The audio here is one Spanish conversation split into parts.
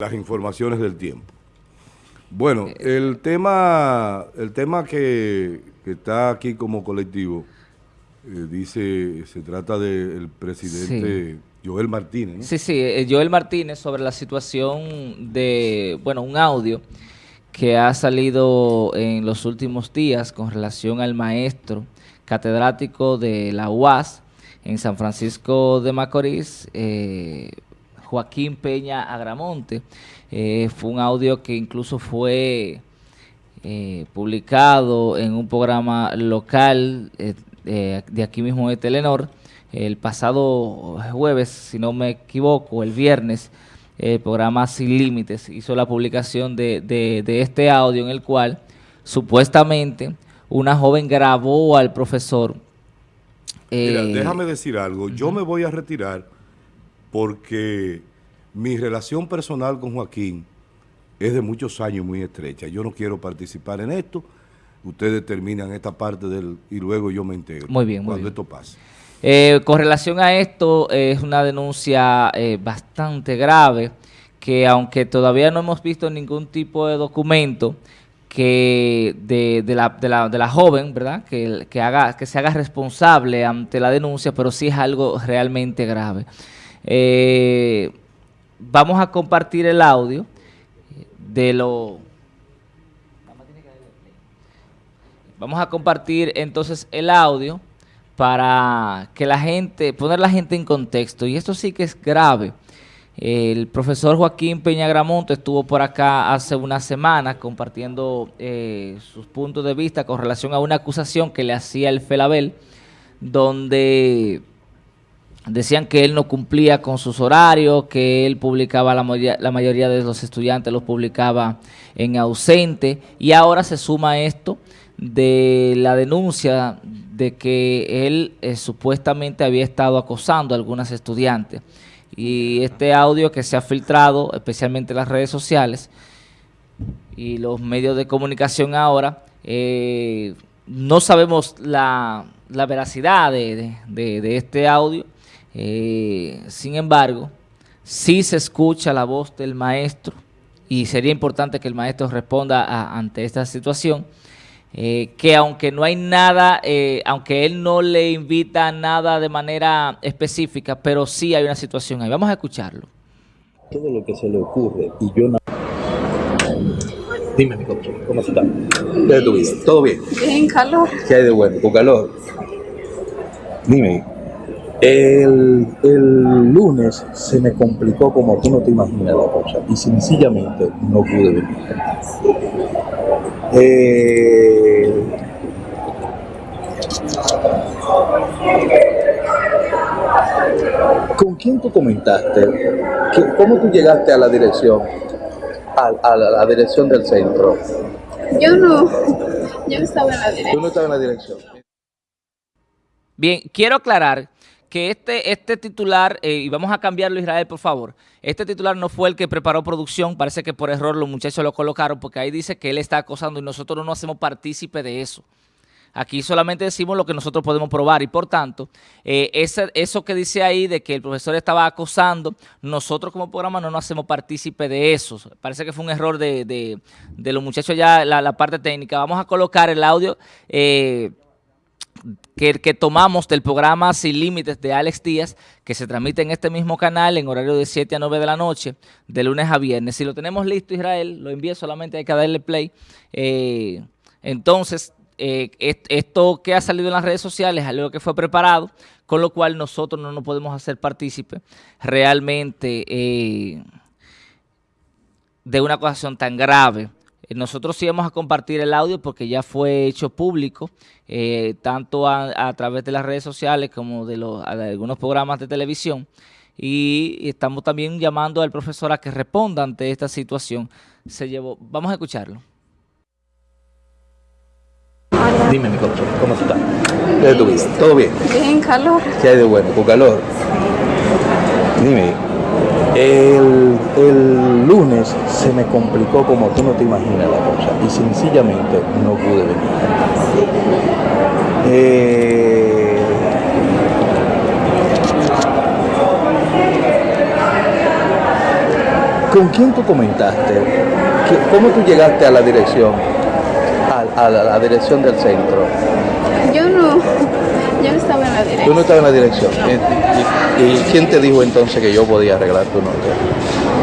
las informaciones del tiempo. Bueno, el tema, el tema que, está aquí como colectivo, eh, dice, se trata del presidente Joel Martínez. Sí, sí, eh, Joel Martínez sobre la situación de, bueno, un audio que ha salido en los últimos días con relación al maestro catedrático de la UAS en San Francisco de Macorís, eh, Joaquín Peña Agramonte. Eh, fue un audio que incluso fue eh, publicado en un programa local eh, de aquí mismo de Telenor el pasado jueves, si no me equivoco, el viernes, el programa Sin Límites hizo la publicación de, de este audio en el cual supuestamente una joven grabó al profesor. Mira, déjame decir algo. Yo me voy a retirar porque mi relación personal con Joaquín es de muchos años muy estrecha. Yo no quiero participar en esto. Ustedes terminan esta parte del y luego yo me integro. Muy bien, muy Cuando esto pase. Eh, con relación a esto, es una denuncia eh, bastante grave que aunque todavía no hemos visto ningún tipo de documento que de, la, de, la, de la, joven, ¿verdad? Que, que, haga, que se haga responsable ante la denuncia, pero sí es algo realmente grave. Eh, vamos a compartir el audio de lo... Vamos a compartir entonces el audio para que la gente, poner la gente en contexto. Y esto sí que es grave. El profesor Joaquín Peña Gramonte estuvo por acá hace una semana compartiendo eh, sus puntos de vista con relación a una acusación que le hacía el FELABEL, donde decían que él no cumplía con sus horarios, que él publicaba, la mayoría, de los estudiantes los publicaba en ausente, y ahora se suma esto de la denuncia de que él eh, supuestamente había estado acosando a algunas estudiantes. Y este audio que se ha filtrado, especialmente en las redes sociales y los medios de comunicación ahora, eh, no sabemos la, veracidad de este audio, eh, sin embargo, sí se escucha la voz del maestro y sería importante que el maestro responda ante esta situación, eh, que aunque no hay nada, eh, aunque él no le invita nada de manera específica, pero sí hay una situación ahí. Vamos a escucharlo. Todo lo que se le ocurre y yo no... Dime, mi ¿cómo estás? ¿Qué tu vida? ¿Todo bien? Bien, calor. ¿Qué hay de bueno? ¿Con calor? Dime, el, el, lunes se me complicó como tú no te imaginas la cosa y sencillamente no pude venir. Eh, ¿Con quién tú comentaste? ¿Cómo tú llegaste a la dirección, a, a la, dirección del centro? Yo no, yo estaba en la dirección. Tú no estabas en la dirección. Bien, quiero aclarar que este, este titular, eh, y vamos a cambiarlo Israel por favor, este titular no fue el que preparó producción, parece que por error los muchachos lo colocaron porque ahí dice que él está acosando y nosotros no nos hacemos partícipe de eso. Aquí solamente decimos lo que nosotros podemos probar y por tanto, eh, eso que dice ahí de que el profesor estaba acosando, nosotros como programa no nos hacemos partícipe de eso. Parece que fue un error de, de, los muchachos ya, la, la, parte técnica. Vamos a colocar el audio... Eh, que, que, tomamos del programa Sin Límites de Alex Díaz, que se transmite en este mismo canal en horario de 7 a 9 de la noche, de lunes a viernes. Si lo tenemos listo, Israel, lo envíe, solamente hay que darle play. Eh, entonces, eh, esto que ha salido en las redes sociales es algo que fue preparado, con lo cual nosotros no nos podemos hacer partícipe realmente eh, de una acusación tan grave nosotros sí vamos a compartir el audio porque ya fue hecho público, eh, tanto a, través de las redes sociales como de, los, algunos programas de televisión. Y, estamos también llamando al profesor a que responda ante esta situación. Se llevó, vamos a escucharlo. Dime, mi coche, ¿cómo estás? ¿Qué tu vida? ¿Todo bien? Bien, calor. ¿Qué hay de bueno? ¿Con calor? Dime, el, lunes se me complicó como tú no te imaginas la cosa y sencillamente no pude venir. Eh, ¿Con quién tú comentaste? ¿Cómo tú llegaste a la dirección? A, la, dirección del centro. Yo no, yo no estaba en la dirección. ¿Tú no estabas en la dirección? ¿Y, quién te dijo entonces que yo podía arreglar tu nota?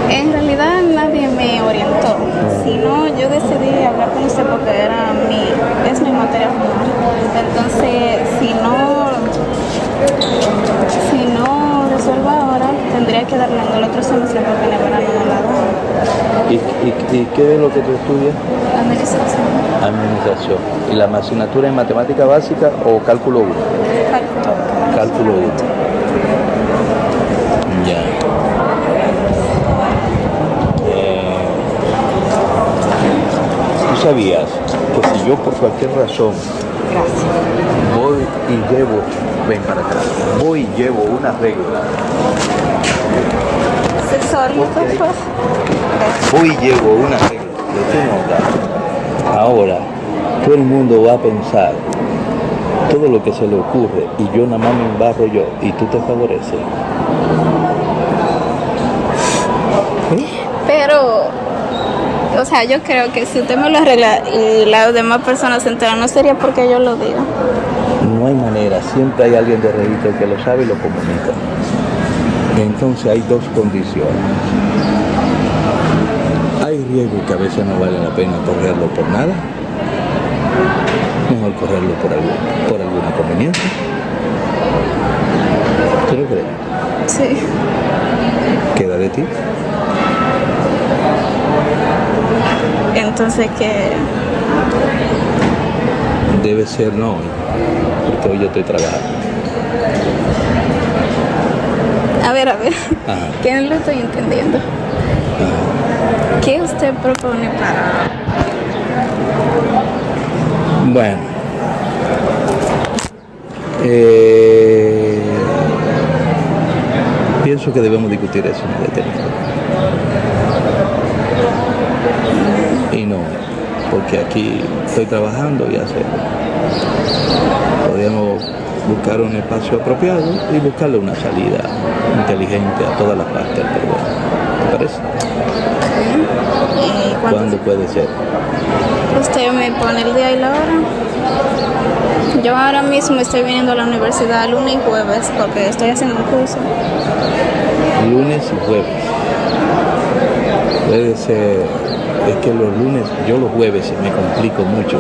En realidad nadie me orientó, sino yo decidí hablar con usted porque era mi, es mi materia formal. Entonces, si no, si no resuelvo ahora, tendría que darle en el otro semestre porque la verdad no me la da. ¿Y, y, qué es lo que tú estudias? Administración. Administración. ¿Y la asignatura en matemática básica o cálculo 1? Cálculo. Cálculo 1. Ya. Eh, ¿Tú sabías que si yo por cualquier razón voy y llevo, ven para atrás, voy y llevo una regla Voy y llevo una regla de tu nota. Ahora, todo el mundo va a pensar todo lo que se le ocurre y yo nada más me embarro yo y tú te favoreces. Pero, o sea, yo creo que si usted me lo arregla y las demás personas se enteran, no sería porque yo lo diga. No hay manera, siempre hay alguien de registro que lo sabe y lo comunica. Entonces hay dos condiciones. Riesgo que a veces no vale la pena correrlo por nada. Mejor correrlo por, algo, por alguna conveniencia. ¿Tú lo crees? Sí. ¿Queda de ti? Entonces, ¿qué? Debe ser no, porque hoy yo estoy trabajando. A ver, a ver, que no lo estoy entendiendo. ¿Qué usted propone para...? Bueno. Eh, pienso que debemos discutir eso en Y no, porque aquí estoy trabajando y hace. Podríamos buscar un espacio apropiado y buscarle una salida inteligente a todas las partes del problema. ¿Te parece? ¿Cuándo puede ser? Usted me pone el día y la hora. Yo ahora mismo estoy viniendo a la universidad lunes y jueves porque estoy haciendo un curso. Lunes y jueves. Puede ser es que los lunes, yo los jueves me complico mucho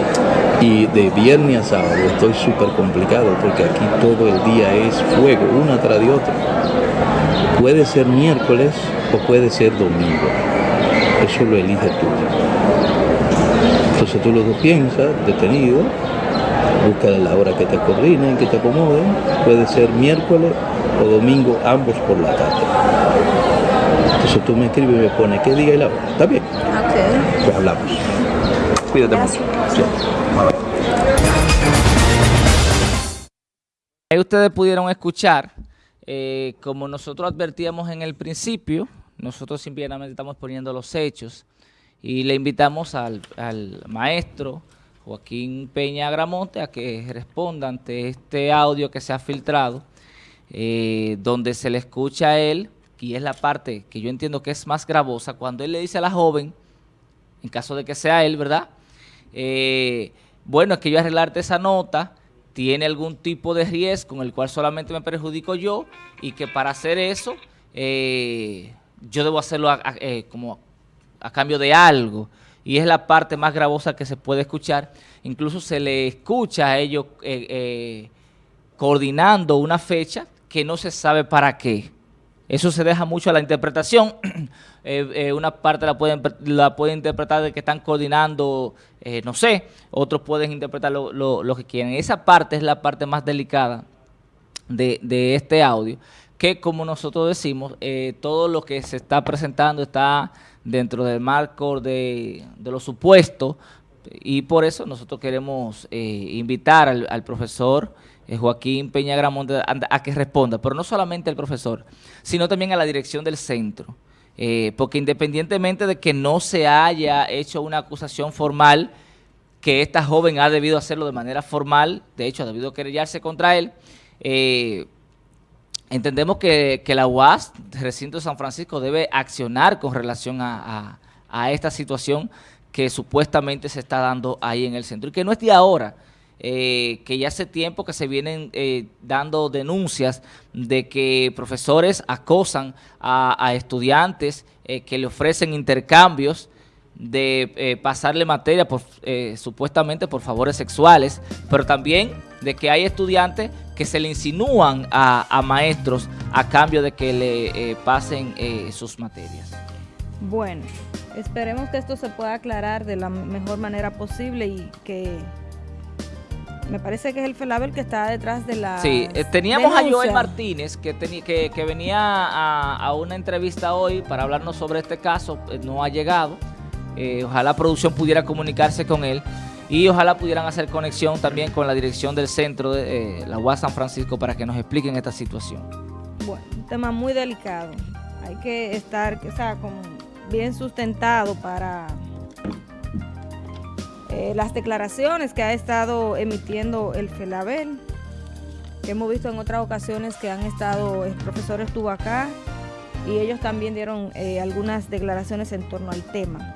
y de viernes a sábado estoy súper complicado porque aquí todo el día es fuego, una tras de otra. Puede ser miércoles o puede ser domingo, eso lo elige tú. Entonces tú lo piensas, detenido, busca la hora que te coordinen, que te acomoden, puede ser miércoles o domingo, ambos por la tarde. Entonces tú me escribes y me pones qué día y la hora. ¿Está bien? Ok. Pues hablamos. Cuídate mucho. Ahí ustedes pudieron escuchar, eh, como nosotros advertíamos en el principio, nosotros simplemente estamos poniendo los hechos y le invitamos al, maestro Joaquín Peña Gramonte a que responda ante este audio que se ha filtrado, eh, donde se le escucha a él y es la parte que yo entiendo que es más gravosa, cuando él le dice a la joven, en caso de que sea él, ¿verdad? Eh, bueno, es que yo arreglarte esa nota tiene algún tipo de riesgo con el cual solamente me perjudico yo y que para hacer eso eh, yo debo hacerlo eh, como a cambio de algo. Y es la parte más gravosa que se puede escuchar. Incluso se le escucha a ellos coordinando una fecha que no se sabe para qué. Eso se deja mucho a la interpretación. Eh, eh, una parte la pueden, la pueden interpretar de que están coordinando, eh, no sé, otros pueden interpretar lo, que quieren. Esa parte es la parte más delicada de, este audio, que como nosotros decimos, todo lo que se está presentando está dentro del marco de, de lo supuesto y por eso nosotros queremos invitar al, al profesor eh, Joaquín Peña Gramonte a, que responda, pero no solamente al profesor, sino también a la dirección del centro. Eh, porque independientemente de que no se haya hecho una acusación formal, que esta joven ha debido hacerlo de manera formal, de hecho ha debido querellarse contra él, eh, entendemos que, la UAS, recinto de San Francisco, debe accionar con relación a, esta situación que supuestamente se está dando ahí en el centro y que no es de ahora. Eh, que ya hace tiempo que se vienen eh, dando denuncias de que profesores acosan a, estudiantes eh, que le ofrecen intercambios de pasarle materia por, supuestamente por favores sexuales, pero también de que hay estudiantes que se le insinúan a, maestros a cambio de que le pasen sus materias. Bueno, esperemos que esto se pueda aclarar de la mejor manera posible y que me parece que es el FELABEL que está detrás de la. Sí, eh, teníamos a Joel Martínez que, que, venía a, una entrevista hoy para hablarnos sobre este caso, eh, no ha llegado. Eh, ojalá la producción pudiera comunicarse con él y ojalá pudieran hacer conexión también con la dirección del centro de la UAS San Francisco para que nos expliquen esta situación. Bueno, un tema muy delicado. Hay que estar, o sea, bien sustentado para eh, las declaraciones que ha estado emitiendo el FELABEL, que hemos visto en otras ocasiones que han estado, el profesor estuvo acá y ellos también dieron eh, algunas declaraciones en torno al tema.